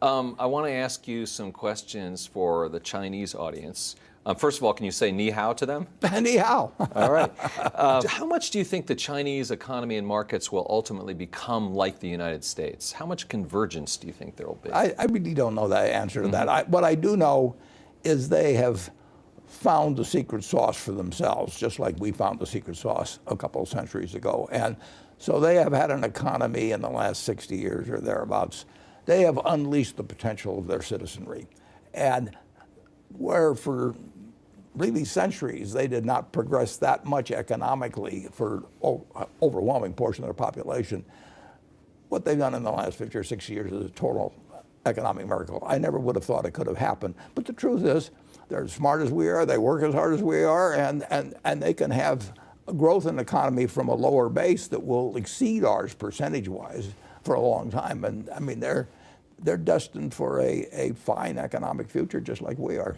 Um, I want to ask you some questions for the Chinese audience. Um, first of all, can you say ni hao to them? ni hao. all right. Uh, how much do you think the Chinese economy and markets will ultimately become like the United States? How much convergence do you think there will be? I, I really don't know the answer to mm -hmm. that. I, what I do know is they have found the secret sauce for themselves, just like we found the secret sauce a couple of centuries ago. And so they have had an economy in the last 60 years or thereabouts. They have unleashed the potential of their citizenry. And where for really centuries they did not progress that much economically for overwhelming portion of their population, what they've done in the last 50 or 60 years is a total economic miracle. I never would have thought it could have happened. But the truth is, they're as smart as we are, they work as hard as we are, and, and, and they can have a growth in the economy from a lower base that will exceed ours percentage-wise for a long time. And I mean, they're, they're destined for a, a fine economic future just like we are.